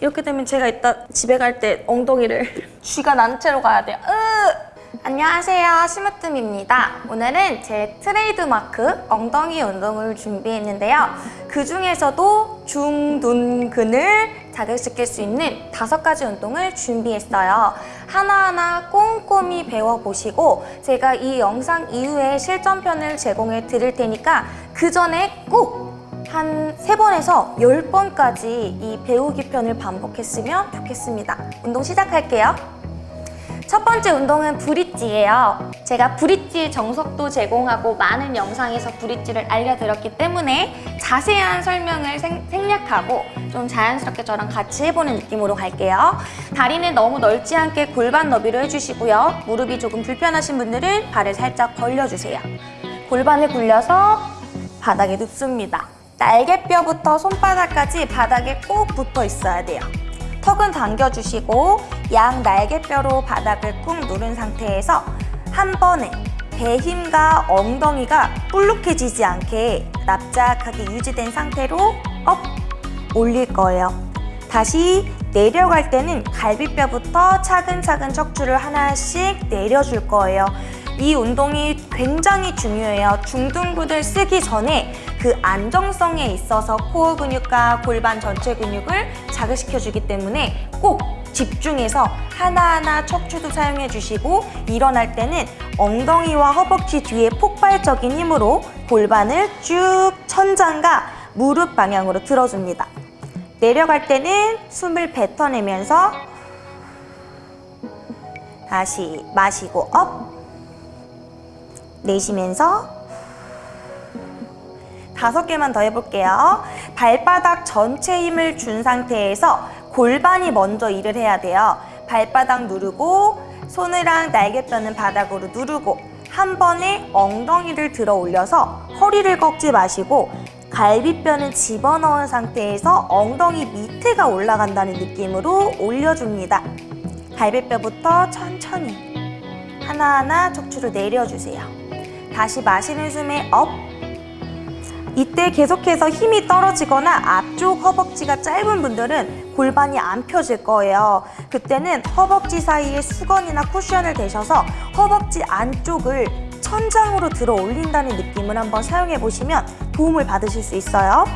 이렇게 되면 제가 이따 집에 갈 때 엉덩이를 쥐가 난 채로 가야 돼요. 으! 안녕하세요 심으뜸입니다 오늘은 제 트레이드마크 엉덩이 운동을 준비했는데요 그 중에서도 중둔근을 자극시킬 수 있는 다섯 가지 운동을 준비했어요 하나하나 꼼꼼히 배워보시고 제가 이 영상 이후에 실전편을 제공해 드릴 테니까 그 전에 꼭 한 세번에서 열번까지 이 배우기 편을 반복했으면 좋겠습니다 운동 시작할게요 첫 번째 운동은 브릿지예요. 제가 브릿지 정석도 제공하고 많은 영상에서 브릿지를 알려드렸기 때문에 자세한 설명을 생, 생략하고 좀 자연스럽게 저랑 같이 해보는 느낌으로 갈게요. 다리는 너무 넓지 않게 골반 너비로 해주시고요. 무릎이 조금 불편하신 분들은 발을 살짝 벌려주세요. 골반을 굴려서 바닥에 눕습니다. 날개뼈부터 손바닥까지 바닥에 꼭 붙어 있어야 돼요. 턱은 당겨주시고 양 날개뼈로 바닥을 꾹 누른 상태에서 한 번에 배 힘과 엉덩이가 볼록해지지 않게 납작하게 유지된 상태로 up 올릴 거예요. 다시 내려갈 때는 갈비뼈부터 차근차근 척추를 하나씩 내려줄 거예요. 이 운동이 굉장히 중요해요. 중둔근을 쓰기 전에 그 안정성에 있어서 코어 근육과 골반 전체 근육을 자극시켜주기 때문에 꼭 집중해서 하나하나 척추도 사용해 주시고 일어날 때는 엉덩이와 허벅지 뒤에 폭발적인 힘으로 골반을 쭉 천장과 무릎 방향으로 들어줍니다. 내려갈 때는 숨을 뱉어내면서 다시 마시고 up 내쉬면서 다섯 개만 더 해볼게요. 발바닥 전체 힘을 준 상태에서 골반이 먼저 일을 해야 돼요. 발바닥 누르고 손이랑 날개뼈는 바닥으로 누르고 한 번에 엉덩이를 들어 올려서 허리를 꺾지 마시고 갈비뼈는 집어넣은 상태에서 엉덩이 밑에가 올라간다는 느낌으로 올려줍니다. 갈비뼈부터 천천히 하나하나 척추를 내려주세요. 다시 마시는 숨에 up 이때 계속해서 힘이 떨어지거나 앞쪽 허벅지가 짧은 분들은 골반이 안 펴질 거예요. 그때는 허벅지 사이에 수건이나 쿠션을 대셔서 허벅지 안쪽을 천장으로 들어 올린다는 느낌을 한번 사용해 보시면 도움을 받으실 수 있어요.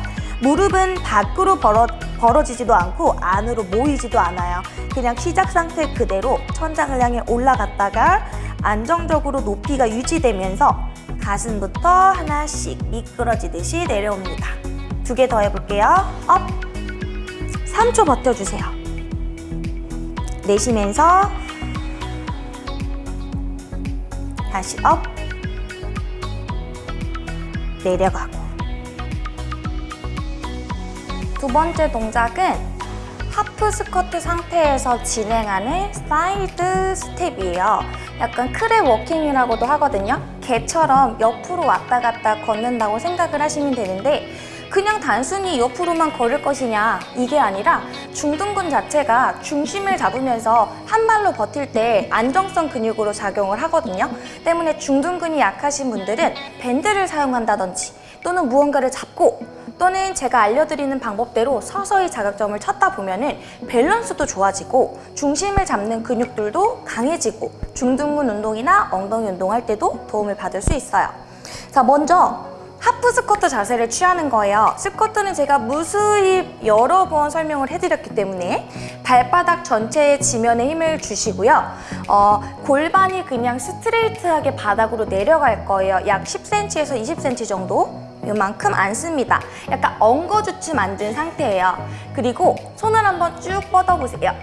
무릎은 밖으로 벌어, 벌어지지도 않고 안으로 모이지도 않아요. 그냥 시작 상태 그대로 천장을 향해 올라갔다가 안정적으로 높이가 유지되면서 가슴부터 하나씩 미끄러지듯이 내려옵니다. 두 개 더 해볼게요. up! 3초 버텨주세요. 내쉬면서 다시 up! 내려가고 두 번째 동작은 하프 스쿼트 상태에서 진행하는 사이드 스텝이에요. 약간 crab walking이라고도 하거든요. 게처럼 옆으로 왔다 갔다 걷는다고 생각을 하시면 되는데 그냥 단순히 옆으로만 걸을 것이냐 이게 아니라 중둔근 자체가 중심을 잡으면서 한 발로 버틸 때 안정성 근육으로 작용을 하거든요. 때문에 중둔근이 약하신 분들은 밴드를 사용한다든지 또는 무언가를 잡고 또는 제가 알려드리는 방법대로 서서히 자극점을 찾다 보면 은 밸런스도 좋아지고 중심을 잡는 근육들도 강해지고 중둔근 운동이나 엉덩이 운동할 때도 도움을 받을 수 있어요. 자, 먼저 하프 스쿼트 자세를 취하는 거예요. 스쿼트는 제가 무수히 여러 번 설명을 해드렸기 때문에 발바닥 전체에 지면에 힘을 주시고요. 어, 골반이 그냥 스트레이트하게 바닥으로 내려갈 거예요. 약 10cm에서 20cm 정도. 이만큼 안 씁니다. 약간 엉거주춤 만든 상태예요. 그리고 손을 한번 쭉 뻗어보세요.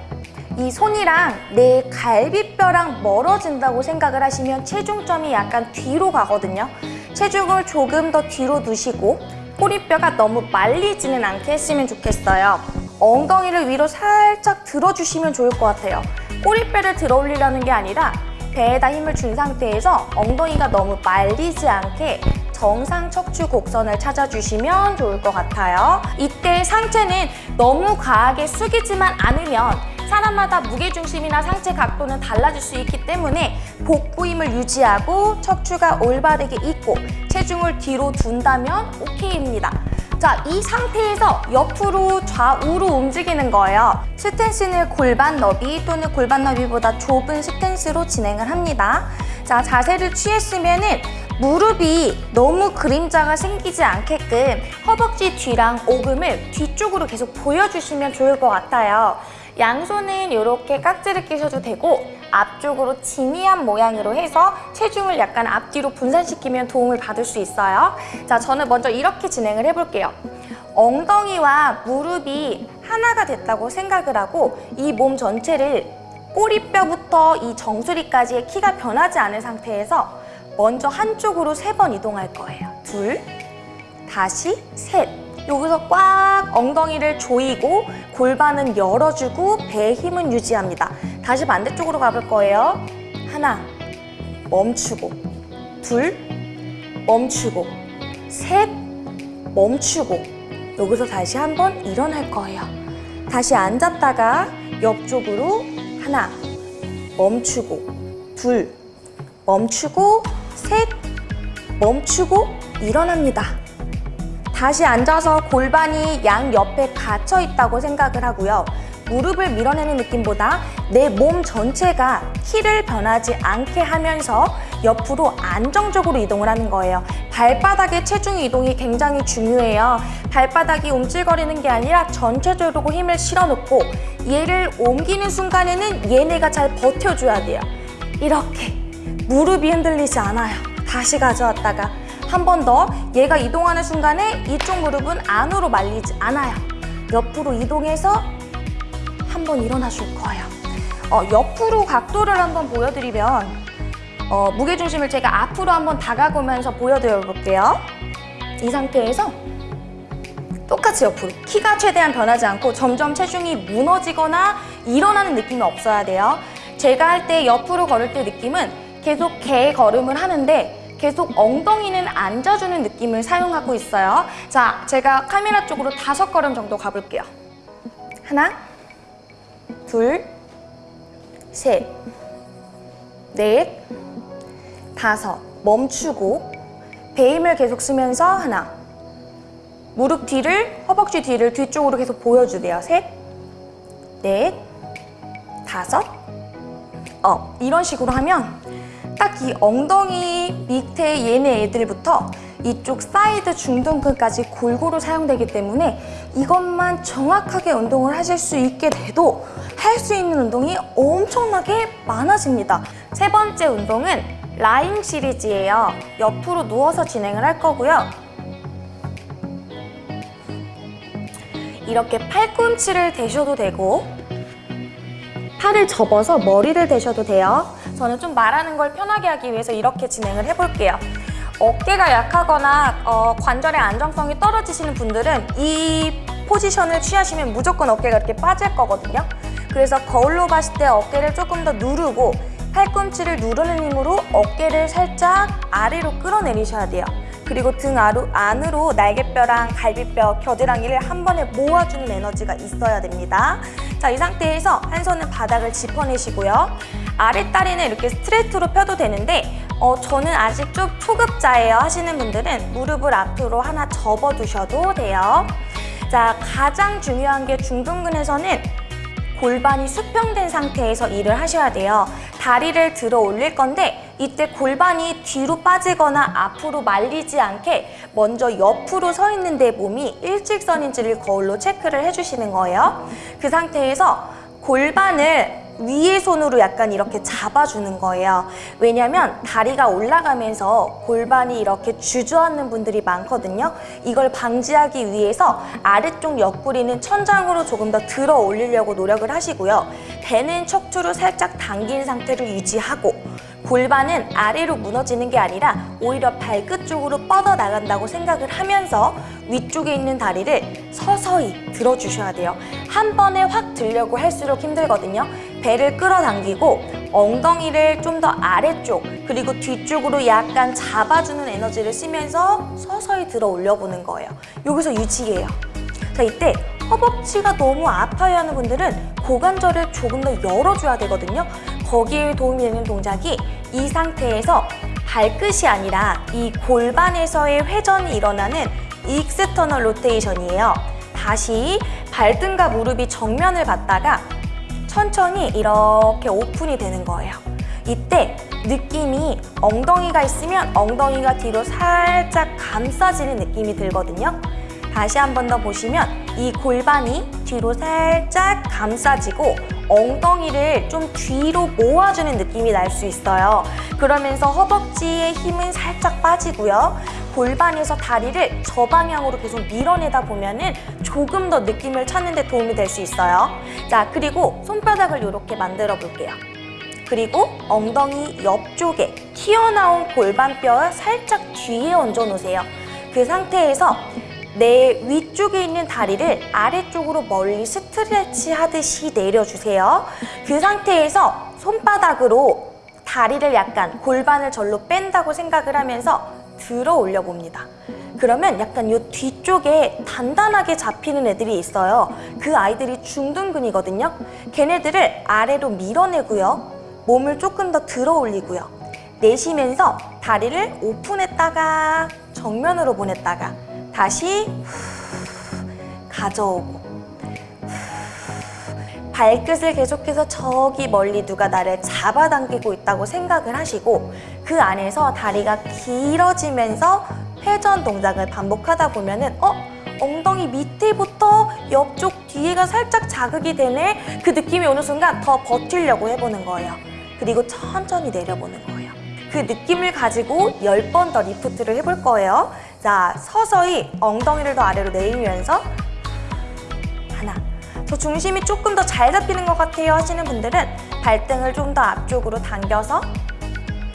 이 손이랑 내 갈비뼈랑 멀어진다고 생각을 하시면 체중점이 약간 뒤로 가거든요. 체중을 조금 더 뒤로 두시고 꼬리뼈가 너무 말리지는 않게 했으면 좋겠어요. 엉덩이를 위로 살짝 들어주시면 좋을 것 같아요. 꼬리뼈를 들어 올리려는 게 아니라 배에다 힘을 준 상태에서 엉덩이가 너무 말리지 않게 정상 척추 곡선을 찾아주시면 좋을 것 같아요. 이때 상체는 너무 과하게 숙이지만 않으면 사람마다 무게중심이나 상체 각도는 달라질 수 있기 때문에 복부 힘을 유지하고 척추가 올바르게 있고 체중을 뒤로 둔다면 오케이입니다. 자, 이 상태에서 옆으로 좌우로 움직이는 거예요. 스탠스는 골반 너비 또는 골반 너비보다 좁은 스탠스로 진행을 합니다. 자, 자세를 취했으면은 무릎이 너무 그림자가 생기지 않게끔 허벅지 뒤랑 오금을 뒤쪽으로 계속 보여주시면 좋을 것 같아요. 양손은 이렇게 깍지를 끼셔도 되고 앞쪽으로 지니한 모양으로 해서 체중을 약간 앞뒤로 분산시키면 도움을 받을 수 있어요. 자, 저는 먼저 이렇게 진행을 해볼게요. 엉덩이와 무릎이 하나가 됐다고 생각을 하고 이 몸 전체를 꼬리뼈부터 이 정수리까지의 키가 변하지 않은 상태에서 먼저 한쪽으로 세 번 이동할 거예요. 둘, 다시 셋. 여기서 꽉 엉덩이를 조이고 골반은 열어주고 배의 힘은 유지합니다. 다시 반대쪽으로 가볼 거예요. 하나, 멈추고. 둘, 멈추고. 셋, 멈추고. 여기서 다시 한번 일어날 거예요. 다시 앉았다가 옆쪽으로 하나, 멈추고. 둘, 멈추고. 셋, 멈추고. 일어납니다. 다시 앉아서 골반이 양 옆에 갇혀 있다고 생각을 하고요. 무릎을 밀어내는 느낌보다 내 몸 전체가 키를 변하지 않게 하면서 옆으로 안정적으로 이동을 하는 거예요. 발바닥의 체중 이동이 굉장히 중요해요. 발바닥이 움찔거리는 게 아니라 전체적으로 힘을 실어놓고 얘를 옮기는 순간에는 얘네가 잘 버텨줘야 돼요. 이렇게 무릎이 흔들리지 않아요. 다시 가져왔다가 한 번 더 얘가 이동하는 순간에 이쪽 무릎은 안으로 말리지 않아요. 옆으로 이동해서 한 번 일어나 줄 거예요. 어, 옆으로 각도를 한번 보여드리면 어, 무게중심을 제가 앞으로 한번 다가가면서 보여드려 볼게요. 이 상태에서 똑같이 옆으로 키가 최대한 변하지 않고 점점 체중이 무너지거나 일어나는 느낌이 없어야 돼요. 제가 할 때 옆으로 걸을 때 느낌은 계속 개 걸음을 하는데 계속 엉덩이는 앉아주는 느낌을 사용하고 있어요. 자, 제가 카메라 쪽으로 다섯 걸음 정도 가볼게요. 하나, 둘, 셋, 넷, 다섯. 멈추고 배 힘을 계속 쓰면서 하나, 무릎 뒤를, 허벅지 뒤를 뒤쪽으로 계속 보여주세요. 셋, 넷, 다섯, 어, 이런 식으로 하면 딱 이 엉덩이 밑에 얘네 애들부터 이쪽 사이드 중둔근까지 골고루 사용되기 때문에 이것만 정확하게 운동을 하실 수 있게 돼도 할 수 있는 운동이 엄청나게 많아집니다. 세 번째 운동은 라인 시리즈예요. 옆으로 누워서 진행을 할 거고요. 이렇게 팔꿈치를 대셔도 되고 팔을 접어서 머리를 대셔도 돼요. 저는 좀 말하는 걸 편하게 하기 위해서 이렇게 진행을 해볼게요. 어깨가 약하거나 어, 관절의 안정성이 떨어지시는 분들은 이 포지션을 취하시면 무조건 어깨가 이렇게 빠질 거거든요. 그래서 거울로 봤을 때 어깨를 조금 더 누르고 팔꿈치를 누르는 힘으로 어깨를 살짝 아래로 끌어내리셔야 돼요. 그리고 등 안으로 날개뼈랑 갈비뼈, 겨드랑이를 한 번에 모아주는 에너지가 있어야 됩니다. 자, 이 상태에서 한 손은 바닥을 짚어내시고요. 아랫다리는 이렇게 스트레이트로 펴도 되는데 어, 저는 아직 좀 초급자예요 하시는 분들은 무릎을 앞으로 하나 접어두셔도 돼요. 자, 가장 중요한 게 중둔근에서는 골반이 수평된 상태에서 일을 하셔야 돼요. 다리를 들어 올릴 건데 이때 골반이 뒤로 빠지거나 앞으로 말리지 않게 먼저 옆으로 서 있는 데 몸이 일직선인지를 거울로 체크를 해주시는 거예요. 그 상태에서 골반을 위의 손으로 약간 이렇게 잡아주는 거예요. 왜냐면 다리가 올라가면서 골반이 이렇게 주저앉는 분들이 많거든요. 이걸 방지하기 위해서 아래쪽 옆구리는 천장으로 조금 더 들어 올리려고 노력을 하시고요. 배는 척추로 살짝 당긴 상태를 유지하고 골반은 아래로 무너지는 게 아니라 오히려 발끝 쪽으로 뻗어 나간다고 생각을 하면서 위쪽에 있는 다리를 서서히 들어주셔야 돼요. 한 번에 확 들려고 할수록 힘들거든요. 배를 끌어당기고 엉덩이를 좀 더 아래쪽 그리고 뒤쪽으로 약간 잡아주는 에너지를 쓰면서 서서히 들어 올려보는 거예요. 여기서 유지해요. 자 이때 허벅지가 너무 아파요 하는 분들은 고관절을 조금 더 열어줘야 되거든요. 거기에 도움이 되는 동작이 이 상태에서 발끝이 아니라 이 골반에서의 회전이 일어나는 external rotation이에요. 다시 발등과 무릎이 정면을 봤다가 천천히 이렇게 오픈이 되는 거예요. 이때 느낌이 엉덩이가 있으면 엉덩이가 뒤로 살짝 감싸지는 느낌이 들거든요. 다시 한 번 더 보시면 이 골반이 뒤로 살짝 감싸지고 엉덩이를 좀 뒤로 모아주는 느낌이 날 수 있어요. 그러면서 허벅지의 힘은 살짝 빠지고요. 골반에서 다리를 저 방향으로 계속 밀어내다 보면 은 조금 더 느낌을 찾는 데 도움이 될 수 있어요. 자, 그리고 손바닥을 이렇게 만들어 볼게요. 그리고 엉덩이 옆쪽에 튀어나온 골반뼈 살짝 뒤에 얹어 놓으세요. 그 상태에서 내 위쪽에 있는 다리를 아래쪽으로 멀리 스트레치 하듯이 내려주세요. 그 상태에서 손바닥으로 다리를 약간 골반을 절로 뺀다고 생각을 하면서 들어 올려 봅니다. 그러면 약간 이 뒤쪽에 단단하게 잡히는 애들이 있어요. 그 아이들이 중둔근이거든요. 걔네들을 아래로 밀어내고요. 몸을 조금 더 들어 올리고요. 내쉬면서 다리를 오픈했다가 정면으로 보냈다가 다시 후, 가져오고 후, 발끝을 계속해서 저기 멀리 누가 나를 잡아당기고 있다고 생각을 하시고 그 안에서 다리가 길어지면서 회전 동작을 반복하다 보면 은 어? 엉덩이 밑에부터 옆쪽 뒤에가 살짝 자극이 되네? 그 느낌이 오는 순간 더 버틸려고 해보는 거예요. 그리고 천천히 내려보는 거예요. 그 느낌을 가지고 10번 더 리프트를 해볼 거예요. 자 서서히 엉덩이를 더 아래로 내리면서 하나 저 중심이 조금 더 잘 잡히는 것 같아요 하시는 분들은 발등을 좀 더 앞쪽으로 당겨서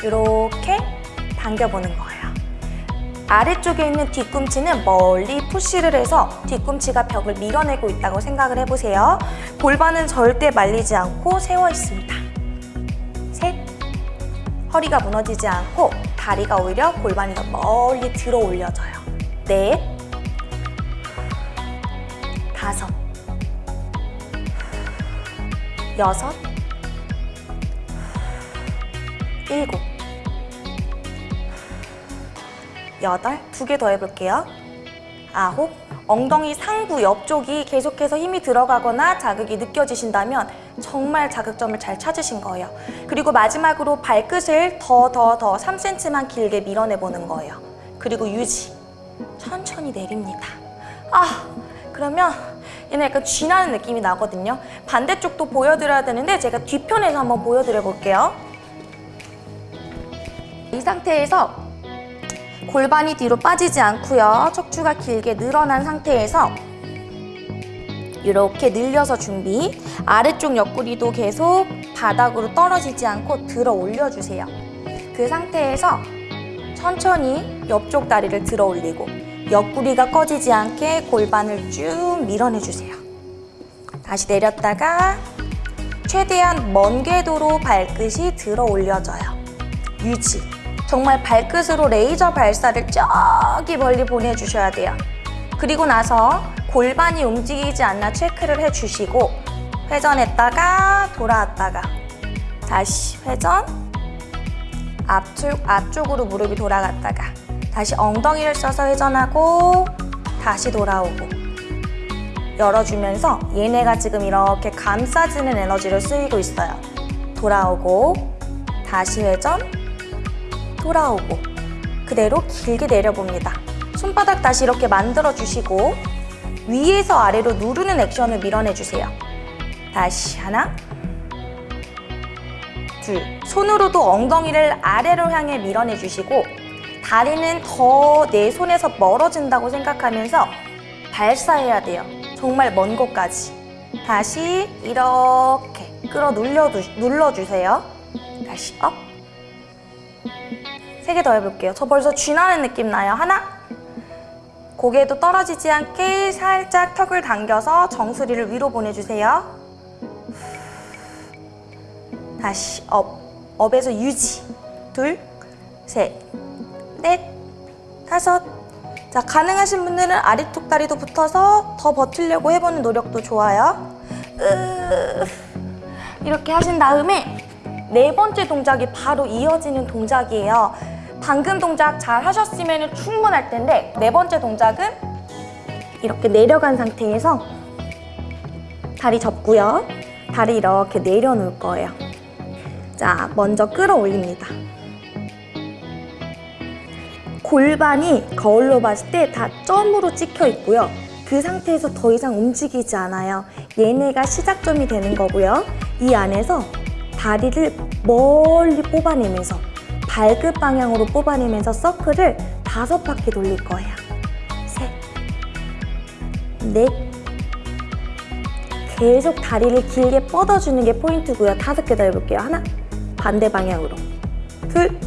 이렇게 당겨보는 거예요 아래쪽에 있는 뒤꿈치는 멀리 푸시를 해서 뒤꿈치가 벽을 밀어내고 있다고 생각을 해보세요. 골반은 절대 말리지 않고 세워 있습니다. 셋, 허리가 무너지지 않고 다리가 오히려 골반이 더 멀리 들어 올려져요. 넷, 다섯, 여섯, 일곱, 여덟, 두 개 더 해볼게요. 아홉, 엉덩이 상부 옆쪽이 계속해서 힘이 들어가거나 자극이 느껴지신다면 정말 자극점을 잘 찾으신 거예요. 그리고 마지막으로 발끝을 더 더 더 3cm만 길게 밀어내보는 거예요. 그리고 유지. 천천히 내립니다. 아, 그러면 얘는 약간 쥐나는 느낌이 나거든요. 반대쪽도 보여드려야 되는데 제가 뒤편에서 한번 보여드려 볼게요. 이 상태에서 골반이 뒤로 빠지지 않고요. 척추가 길게 늘어난 상태에서 이렇게 늘려서 준비. 아래쪽 옆구리도 계속 바닥으로 떨어지지 않고 들어 올려주세요. 그 상태에서 천천히 옆쪽 다리를 들어 올리고 옆구리가 꺼지지 않게 골반을 쭉 밀어내주세요. 다시 내렸다가 최대한 먼 궤도로 발끝이 들어 올려져요. 유지. 정말 발끝으로 레이저 발사를 저기 멀리 보내주셔야 돼요. 그리고 나서 골반이 움직이지 않나 체크를 해주시고 회전했다가 돌아왔다가 다시 회전 앞쪽, 앞쪽으로 무릎이 돌아갔다가 다시 엉덩이를 써서 회전하고 다시 돌아오고 열어주면서 얘네가 지금 이렇게 감싸지는 에너지를 쓰이고 있어요. 돌아오고 다시 회전 돌아오고 그대로 길게 내려봅니다. 손바닥 다시 이렇게 만들어 주시고 위에서 아래로 누르는 액션을 밀어내 주세요. 다시 하나 둘 손으로도 엉덩이를 아래로 향해 밀어내 주시고 다리는 더 내 손에서 멀어진다고 생각하면서 발사해야 돼요. 정말 먼 곳까지. 다시 이렇게 끌어 눌러 눌러주세요. 다시 up. 세 개 더 해볼게요. 저 벌써 쥐나는 느낌 나요. 하나. 고개도 떨어지지 않게 살짝 턱을 당겨서 정수리를 위로 보내주세요. 다시 up. up에서 유지. 둘, 셋, 넷, 다섯. 자, 가능하신 분들은 아래쪽 다리도 붙어서 더 버티려고 해보는 노력도 좋아요. 으... 이렇게 하신 다음에 네 번째 동작이 바로 이어지는 동작이에요. 방금 동작 잘 하셨으면 충분할 텐데 네 번째 동작은 이렇게 내려간 상태에서 다리 접고요. 다리 이렇게 내려놓을 거예요. 자, 먼저 끌어올립니다. 골반이 거울로 봤을 때 다 점으로 찍혀 있고요. 그 상태에서 더 이상 움직이지 않아요. 얘네가 시작점이 되는 거고요. 이 안에서 다리를 멀리 뽑아내면서 발끝 방향으로 뽑아내면서 서클을 다섯 바퀴 돌릴 거예요. 셋, 넷, 계속 다리를 길게 뻗어주는 게 포인트고요. 다섯 개 더 해볼게요. 하나, 반대 방향으로. 둘,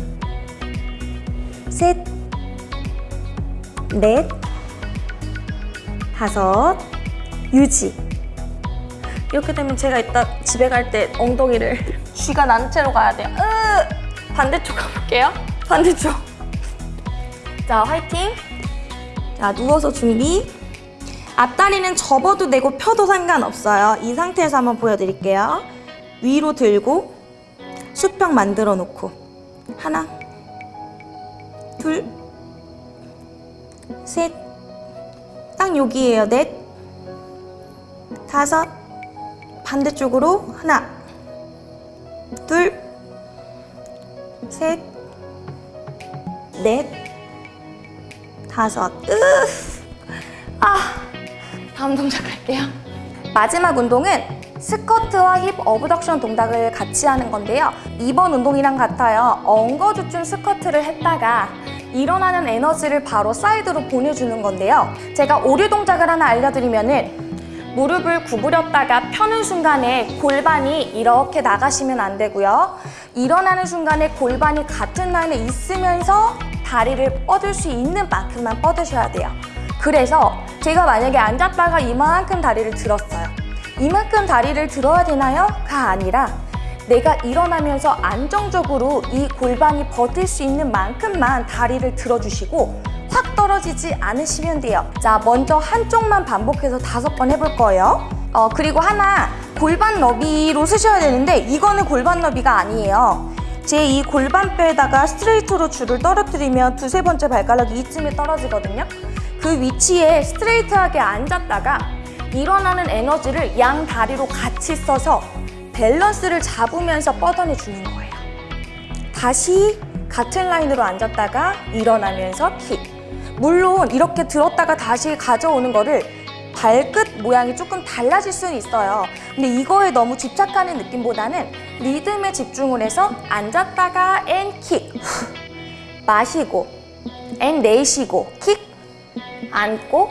셋, 넷, 다섯, 유지. 이렇게 되면 제가 이따 집에 갈 때 엉덩이를 쥐가 난 채로 가야 돼요. 으! 반대쪽 가볼게요. 반대쪽. 자, 화이팅. 자, 누워서 준비. 앞다리는 접어도 되고 펴도 상관없어요. 이 상태에서 한번 보여드릴게요. 위로 들고 수평 만들어 놓고 하나, 둘, 셋, 딱 여기에요. 넷, 다섯, 반대쪽으로 하나, 둘, 셋, 넷, 다섯. 으, 아, 다음 동작 할게요. 마지막 운동은 스쿼트와 hip abduction 동작을 같이 하는 건데요. 이번 운동이랑 같아요. 엉거주춤 스쿼트를 했다가 일어나는 에너지를 바로 사이드로 보내주는 건데요. 제가 오류 동작을 하나 알려드리면 은 무릎을 구부렸다가 펴는 순간에 골반이 이렇게 나가시면 안 되고요. 일어나는 순간에 골반이 같은 라인에 있으면서 다리를 뻗을 수 있는 만큼만 뻗으셔야 돼요. 그래서 제가 만약에 앉았다가 이만큼 다리를 들었어요. 이만큼 다리를 들어야 되나요? 가 아니라 내가 일어나면서 안정적으로 이 골반이 버틸 수 있는 만큼만 다리를 들어주시고 확 떨어지지 않으시면 돼요. 자, 먼저 한쪽만 반복해서 다섯 번 해볼 거예요. 어, 그리고 하나 골반 너비로 쓰셔야 되는데 이거는 골반 너비가 아니에요. 제이 골반뼈에다가 스트레이트로 줄을 떨어뜨리면 두세 번째 발가락이 이쯤에 떨어지거든요. 그 위치에 스트레이트하게 앉았다가 일어나는 에너지를 양 다리로 같이 써서 밸런스를 잡으면서 뻗어내 주는 거예요. 다시 같은 라인으로 앉았다가 일어나면서 킥. 물론 이렇게 들었다가 다시 가져오는 거를 발끝 모양이 조금 달라질 수는 있어요. 근데 이거에 너무 집착하는 느낌보다는 리듬에 집중을 해서 앉았다가 and kick. 후. 마시고 and 내쉬고 킥. 앉고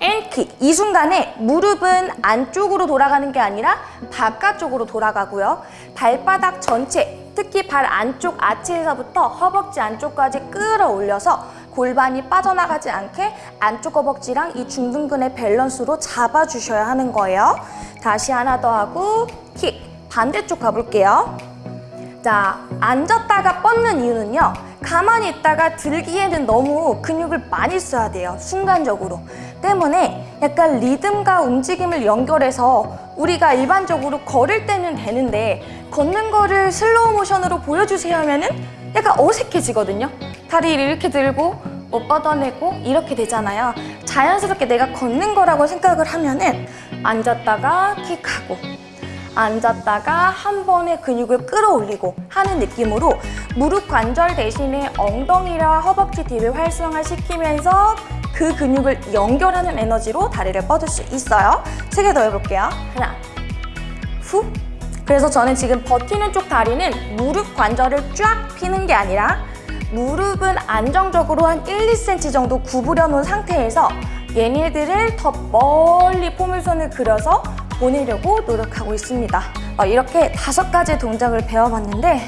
and 킥 이 순간에 무릎은 안쪽으로 돌아가는 게 아니라 바깥쪽으로 돌아가고요 발바닥 전체 특히 발 안쪽 아치에서부터 허벅지 안쪽까지 끌어올려서 골반이 빠져나가지 않게 안쪽 허벅지랑 이 중둔근의 밸런스로 잡아주셔야 하는 거예요 다시 하나 더 하고 킥 반대쪽 가볼게요 자, 앉았다가 뻗는 이유는요. 가만히 있다가 들기에는 너무 근육을 많이 써야 돼요. 순간적으로. 때문에 약간 리듬과 움직임을 연결해서 우리가 일반적으로 걸을 때는 되는데 걷는 거를 슬로우 모션으로 보여주세요 하면은 약간 어색해지거든요. 다리를 이렇게 들고 못 뻗어내고 이렇게 되잖아요. 자연스럽게 내가 걷는 거라고 생각을 하면은 앉았다가 킥하고 앉았다가 한 번에 근육을 끌어올리고 하는 느낌으로 무릎 관절 대신에 엉덩이랑 허벅지 뒤를 활성화시키면서 그 근육을 연결하는 에너지로 다리를 뻗을 수 있어요. 세 개 더 해볼게요. 하나, 후. 그래서 저는 지금 버티는 쪽 다리는 무릎 관절을 쫙 피는 게 아니라 무릎은 안정적으로 한 1, 2cm 정도 구부려 놓은 상태에서 얘네들을 더 멀리 포물선을 그려서 보내려고 노력하고 있습니다. 어, 이렇게 다섯 가지 동작을 배워봤는데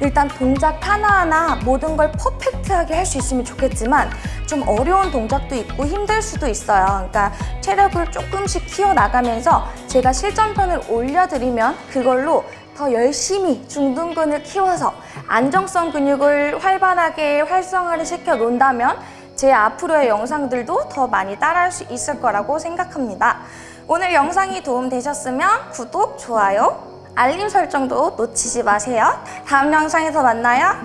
일단 동작 하나하나 모든 걸 퍼펙트하게 할 수 있으면 좋겠지만 좀 어려운 동작도 있고 힘들 수도 있어요. 그러니까 체력을 조금씩 키워나가면서 제가 실전편을 올려드리면 그걸로 더 열심히 중둔근을 키워서 안정성 근육을 활발하게 활성화를 시켜 놓는다면 제 앞으로의 영상들도 더 많이 따라할 수 있을 거라고 생각합니다. 오늘 영상이 도움되셨으면 구독, 좋아요, 알림 설정도 놓치지 마세요. 다음 영상에서 만나요.